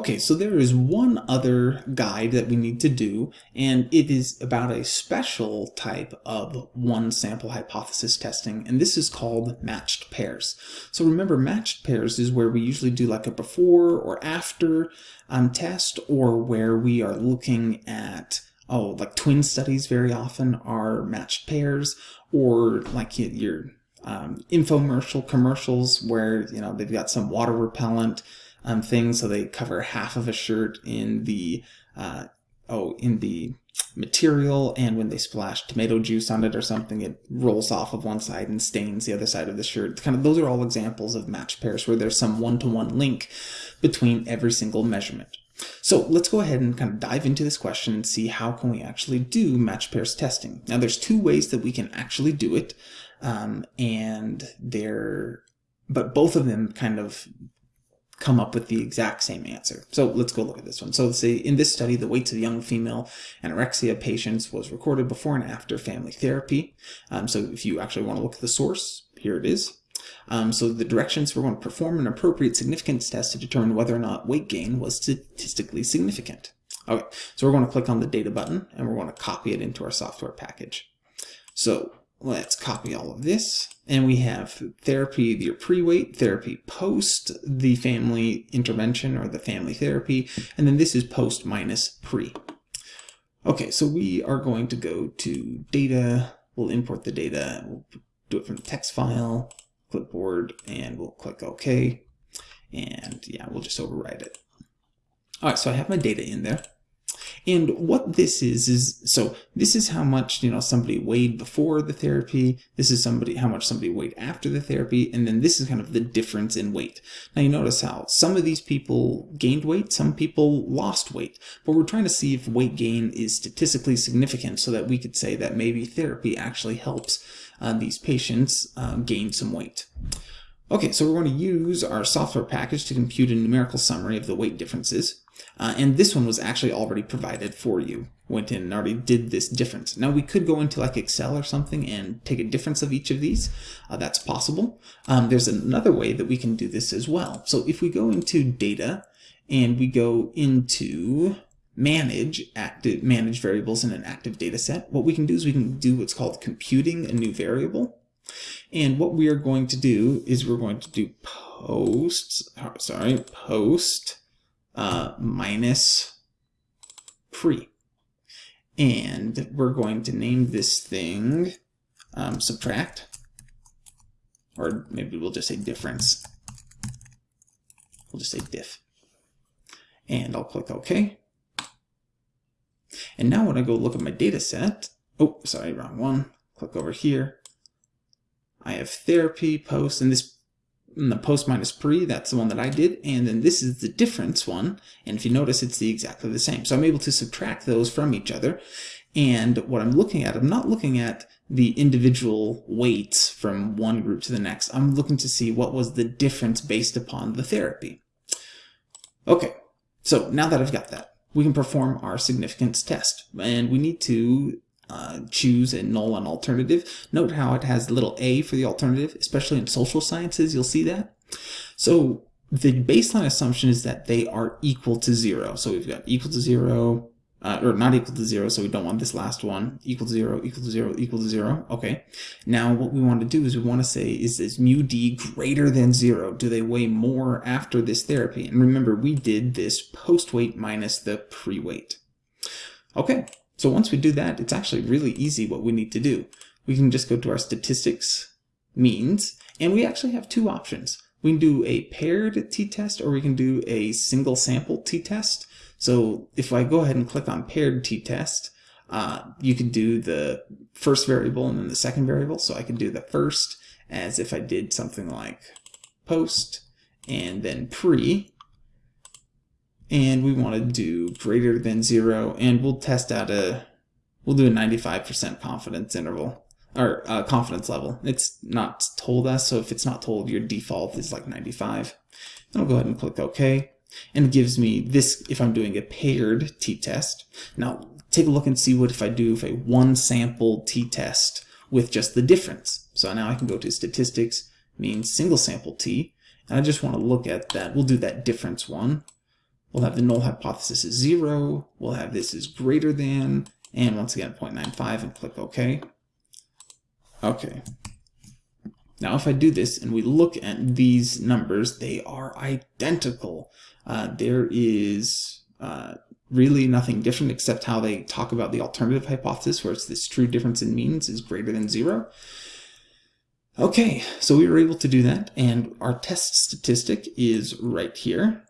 Okay, so there is one other guide that we need to do, and it is about a special type of one sample hypothesis testing, and this is called matched pairs. So remember, matched pairs is where we usually do like a before or after um, test, or where we are looking at oh, like twin studies very often are matched pairs, or like your um, infomercial commercials where you know they've got some water repellent um, thing, so they cover half of a shirt in the uh, oh in the material, and when they splash tomato juice on it or something, it rolls off of one side and stains the other side of the shirt. Kind of those are all examples of matched pairs where there's some one-to-one -one link between every single measurement. So let's go ahead and kind of dive into this question and see how can we actually do matched pairs testing. Now there's two ways that we can actually do it, um, and they're but both of them kind of come up with the exact same answer. So let's go look at this one. So say in this study, the weights of young female anorexia patients was recorded before and after family therapy. Um, so if you actually want to look at the source, here it is. Um, so the directions, we're going to perform an appropriate significance test to determine whether or not weight gain was statistically significant. Okay, so we're going to click on the data button and we're going to copy it into our software package. So let's copy all of this. And we have therapy your pre-weight, therapy post the family intervention or the family therapy, and then this is post minus pre. Okay, so we are going to go to data, we'll import the data, we'll do it from the text file, clipboard, and we'll click OK. And yeah, we'll just override it. All right, so I have my data in there. And what this is, is, so this is how much, you know, somebody weighed before the therapy. This is somebody, how much somebody weighed after the therapy. And then this is kind of the difference in weight. Now you notice how some of these people gained weight, some people lost weight, but we're trying to see if weight gain is statistically significant so that we could say that maybe therapy actually helps uh, these patients uh, gain some weight. Okay, so we're going to use our software package to compute a numerical summary of the weight differences. Uh, and this one was actually already provided for you. Went in and already did this difference. Now we could go into like Excel or something and take a difference of each of these. Uh, that's possible. Um, there's another way that we can do this as well. So if we go into data and we go into manage active manage variables in an active data set, what we can do is we can do what's called computing a new variable. And what we are going to do is we're going to do post, sorry, post uh, minus pre. And we're going to name this thing um, subtract, or maybe we'll just say difference. We'll just say diff. And I'll click OK. And now when I go look at my data set, oh, sorry, wrong one. Click over here. I have therapy, post, and this the post minus pre, that's the one that I did, and then this is the difference one, and if you notice, it's the exactly the same. So I'm able to subtract those from each other, and what I'm looking at, I'm not looking at the individual weights from one group to the next. I'm looking to see what was the difference based upon the therapy. Okay, so now that I've got that, we can perform our significance test. And we need to uh, choose and null and alternative. Note how it has little a for the alternative, especially in social sciences, you'll see that. So the baseline assumption is that they are equal to zero. So we've got equal to zero, uh, or not equal to zero, so we don't want this last one. Equal to zero, equal to zero, equal to zero. Okay. Now what we want to do is we want to say, is this mu d greater than zero? Do they weigh more after this therapy? And remember, we did this post-weight minus the pre-weight. Okay. So once we do that, it's actually really easy what we need to do. We can just go to our statistics means, and we actually have two options. We can do a paired t-test or we can do a single sample t-test. So if I go ahead and click on paired t-test, uh, you can do the first variable and then the second variable. So I can do the first as if I did something like post and then pre. And we want to do greater than zero and we'll test out a, we'll do a 95% confidence interval or uh, confidence level. It's not told us, so if it's not told, your default is like 95. Then I'll go ahead and click OK and it gives me this if I'm doing a paired t-test. Now take a look and see what if I do if a one sample t-test with just the difference. So now I can go to statistics, means single sample t, and I just want to look at that. We'll do that difference one. We'll have the null hypothesis is 0, we'll have this is greater than, and once again 0.95 and click OK. Okay. Now if I do this and we look at these numbers, they are identical. Uh, there is uh, really nothing different except how they talk about the alternative hypothesis where it's this true difference in means is greater than zero. Okay, so we were able to do that and our test statistic is right here.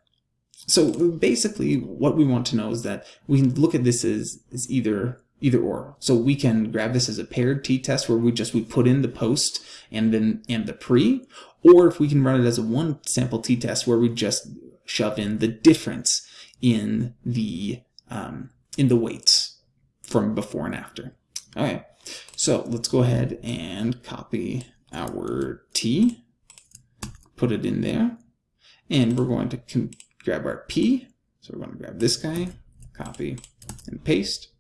So basically what we want to know is that we can look at this as, as either either or. So we can grab this as a paired t-test where we just we put in the post and then and the pre, or if we can run it as a one sample t-test where we just shove in the difference in the um, in the weights from before and after. Okay, so let's go ahead and copy our t, put it in there, and we're going to grab our p. So we're going to grab this guy, copy and paste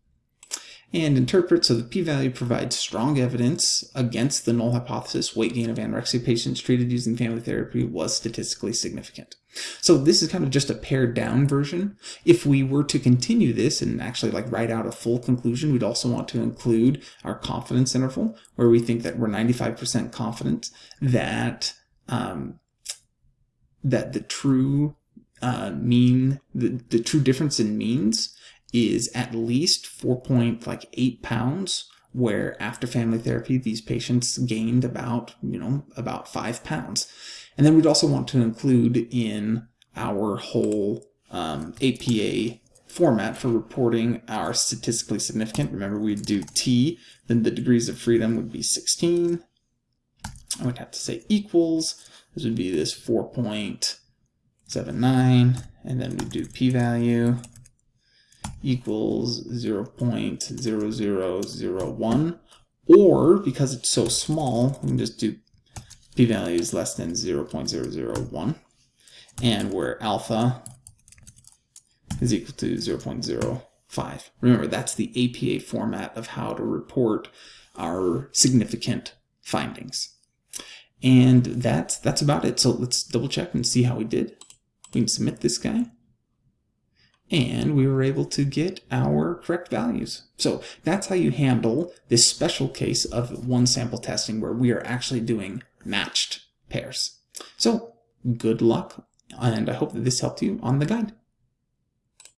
and interpret so the p-value provides strong evidence against the null hypothesis weight gain of anorexia patients treated using family therapy was statistically significant. So this is kind of just a pared down version. If we were to continue this and actually like write out a full conclusion, we'd also want to include our confidence interval where we think that we're 95% confident that um, that the true uh, mean, the, the true difference in means is at least 4.8 pounds where after family therapy these patients gained about you know about five pounds. And then we'd also want to include in our whole um, APA format for reporting our statistically significant. Remember we'd do T then the degrees of freedom would be 16 I would have to say equals. This would be this 4.79 and then we do p-value equals 0 0.0001 or because it's so small we can just do p-value is less than 0 0.001 and where alpha is equal to 0 0.05. Remember that's the APA format of how to report our significant findings. And that's that's about it. So let's double check and see how we did. We can submit this guy and we were able to get our correct values. So that's how you handle this special case of one sample testing where we are actually doing matched pairs. So good luck, and I hope that this helped you on the guide.